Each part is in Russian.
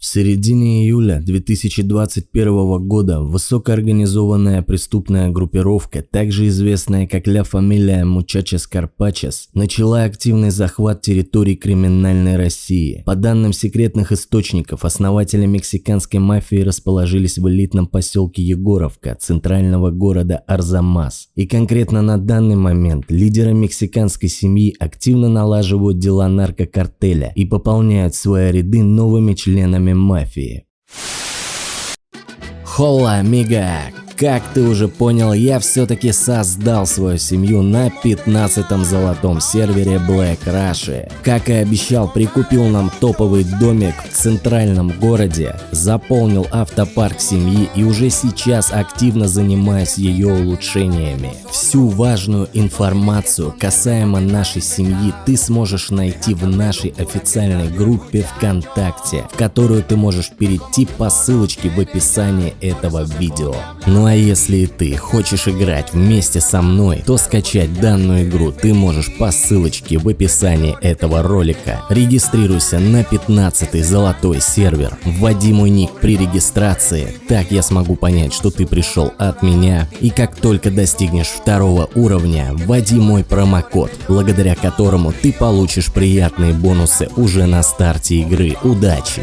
В середине июля 2021 года высокоорганизованная преступная группировка, также известная как Ля Фамилия Мучачес Карпачес, начала активный захват территорий криминальной России. По данным секретных источников, основатели мексиканской мафии расположились в элитном поселке Егоровка, центрального города Арзамас. И конкретно на данный момент лидеры мексиканской семьи активно налаживают дела наркокартеля и пополняют свои ряды новыми членами мафии. Холла, амиго! Как ты уже понял, я все-таки создал свою семью на 15-м золотом сервере Black Rush. Как и обещал, прикупил нам топовый домик в центральном городе, заполнил автопарк семьи и уже сейчас активно занимаюсь ее улучшениями. Всю важную информацию касаемо нашей семьи ты сможешь найти в нашей официальной группе ВКонтакте, в которую ты можешь перейти по ссылочке в описании этого видео. Ну а если и ты хочешь играть вместе со мной, то скачать данную игру ты можешь по ссылочке в описании этого ролика. Регистрируйся на 15 золотой сервер, вводи мой ник при регистрации, так я смогу понять, что ты пришел от меня. И как только достигнешь второго уровня, вводи мой промокод, благодаря которому ты получишь приятные бонусы уже на старте игры. Удачи!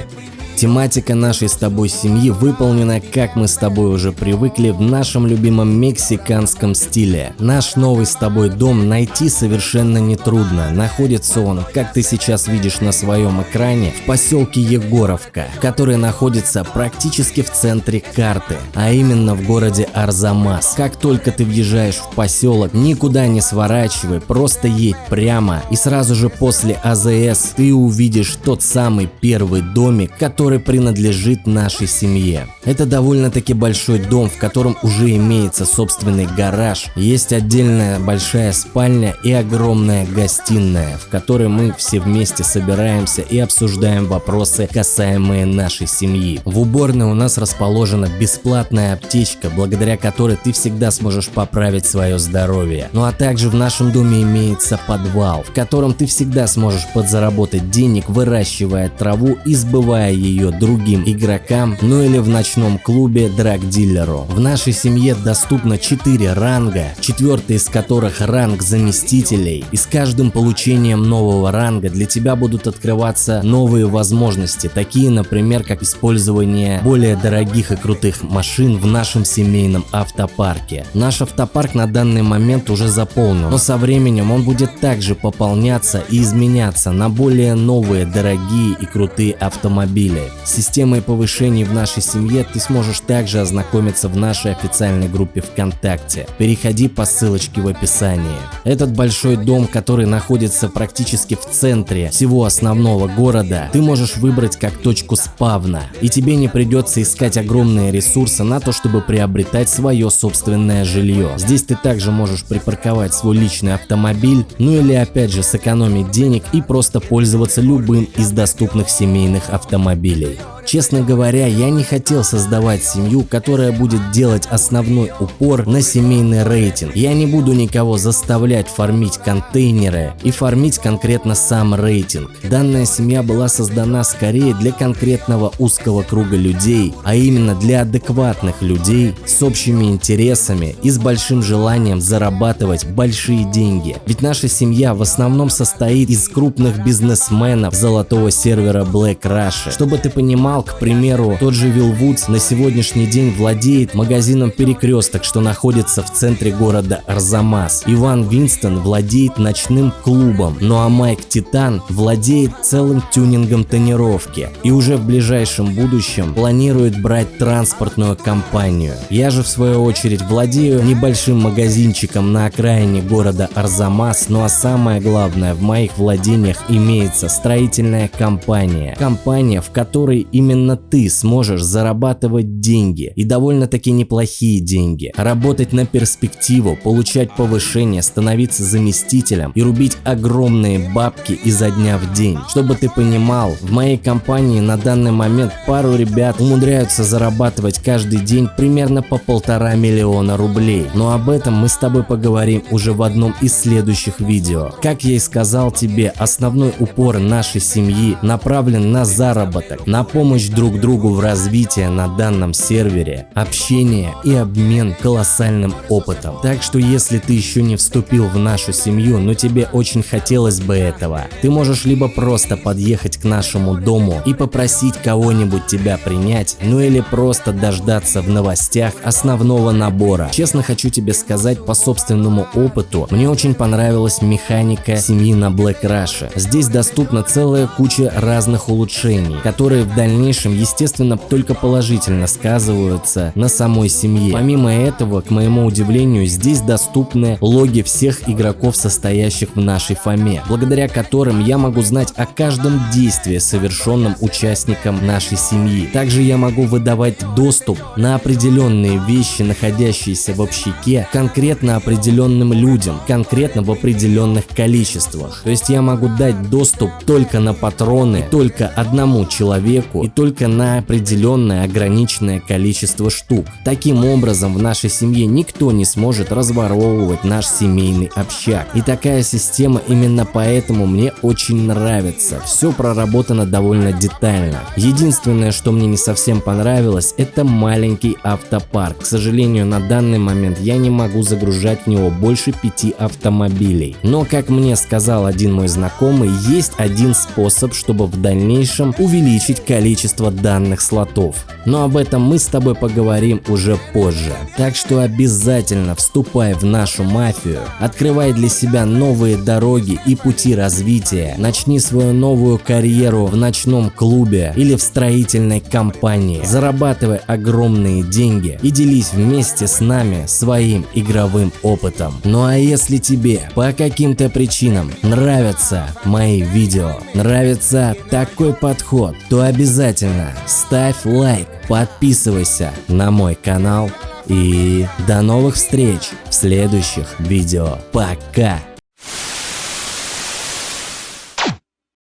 Тематика нашей с тобой семьи выполнена, как мы с тобой уже привыкли, в нашем любимом мексиканском стиле. Наш новый с тобой дом найти совершенно нетрудно. Находится он, как ты сейчас видишь на своем экране, в поселке Егоровка, который находится практически в центре карты, а именно в городе Арзамас. Как только ты въезжаешь в поселок, никуда не сворачивай, просто едь прямо и сразу же после АЗС ты увидишь тот самый первый домик, который который принадлежит нашей семье. Это довольно-таки большой дом, в котором уже имеется собственный гараж, есть отдельная большая спальня и огромная гостиная, в которой мы все вместе собираемся и обсуждаем вопросы, касаемые нашей семьи. В уборной у нас расположена бесплатная аптечка, благодаря которой ты всегда сможешь поправить свое здоровье. Ну а также в нашем доме имеется подвал, в котором ты всегда сможешь подзаработать денег, выращивая траву и сбывая ее ее другим игрокам, ну или в ночном клубе драг-дилеру. В нашей семье доступно 4 ранга, четвертый из которых ранг заместителей, и с каждым получением нового ранга для тебя будут открываться новые возможности, такие, например, как использование более дорогих и крутых машин в нашем семейном автопарке. Наш автопарк на данный момент уже заполнен, но со временем он будет также пополняться и изменяться на более новые, дорогие и крутые автомобили. Системой повышений в нашей семье ты сможешь также ознакомиться в нашей официальной группе ВКонтакте. Переходи по ссылочке в описании. Этот большой дом, который находится практически в центре всего основного города, ты можешь выбрать как точку спавна. И тебе не придется искать огромные ресурсы на то, чтобы приобретать свое собственное жилье. Здесь ты также можешь припарковать свой личный автомобиль, ну или опять же сэкономить денег и просто пользоваться любым из доступных семейных автомобилей автомобилей. Честно говоря, я не хотел создавать семью, которая будет делать основной упор на семейный рейтинг. Я не буду никого заставлять фармить контейнеры и фармить конкретно сам рейтинг. Данная семья была создана скорее для конкретного узкого круга людей, а именно для адекватных людей с общими интересами и с большим желанием зарабатывать большие деньги. Ведь наша семья в основном состоит из крупных бизнесменов золотого сервера Black Russia. Чтобы ты понимал, канал, к примеру, тот же Вилл Вудс на сегодняшний день владеет магазином Перекресток, что находится в центре города Арзамас. Иван Винстон владеет ночным клубом, ну а Майк Титан владеет целым тюнингом тонировки и уже в ближайшем будущем планирует брать транспортную компанию. Я же в свою очередь владею небольшим магазинчиком на окраине города Арзамас, ну а самое главное в моих владениях имеется строительная компания. Компания, в которой именно именно ты сможешь зарабатывать деньги и довольно-таки неплохие деньги, работать на перспективу, получать повышение, становиться заместителем и рубить огромные бабки изо дня в день. Чтобы ты понимал, в моей компании на данный момент пару ребят умудряются зарабатывать каждый день примерно по полтора миллиона рублей. Но об этом мы с тобой поговорим уже в одном из следующих видео. Как я и сказал тебе, основной упор нашей семьи направлен на заработок, на помощь помощь друг другу в развитии на данном сервере, общение и обмен колоссальным опытом. Так что если ты еще не вступил в нашу семью, но тебе очень хотелось бы этого, ты можешь либо просто подъехать к нашему дому и попросить кого-нибудь тебя принять, ну или просто дождаться в новостях основного набора. Честно хочу тебе сказать по собственному опыту, мне очень понравилась механика семьи на Black Rush. Здесь доступна целая куча разных улучшений, которые в дальнейшем естественно только положительно сказываются на самой семье. Помимо этого, к моему удивлению, здесь доступны логи всех игроков, состоящих в нашей фаме, благодаря которым я могу знать о каждом действии, совершенном участником нашей семьи. Также я могу выдавать доступ на определенные вещи, находящиеся в общаке, конкретно определенным людям, конкретно в определенных количествах. То есть я могу дать доступ только на патроны, только одному человеку и только на определенное ограниченное количество штук. Таким образом, в нашей семье никто не сможет разворовывать наш семейный общак. И такая система именно поэтому мне очень нравится. Все проработано довольно детально. Единственное, что мне не совсем понравилось, это маленький автопарк. К сожалению, на данный момент я не могу загружать в него больше пяти автомобилей. Но, как мне сказал один мой знакомый, есть один способ, чтобы в дальнейшем увеличить количество данных слотов. Но об этом мы с тобой поговорим уже позже. Так что обязательно вступай в нашу мафию, открывай для себя новые дороги и пути развития, начни свою новую карьеру в ночном клубе или в строительной компании, зарабатывай огромные деньги и делись вместе с нами своим игровым опытом. Ну а если тебе по каким-то причинам нравятся мои видео, нравится такой подход, то обязательно ставь лайк, подписывайся на мой канал и до новых встреч в следующих видео. Пока!